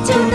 to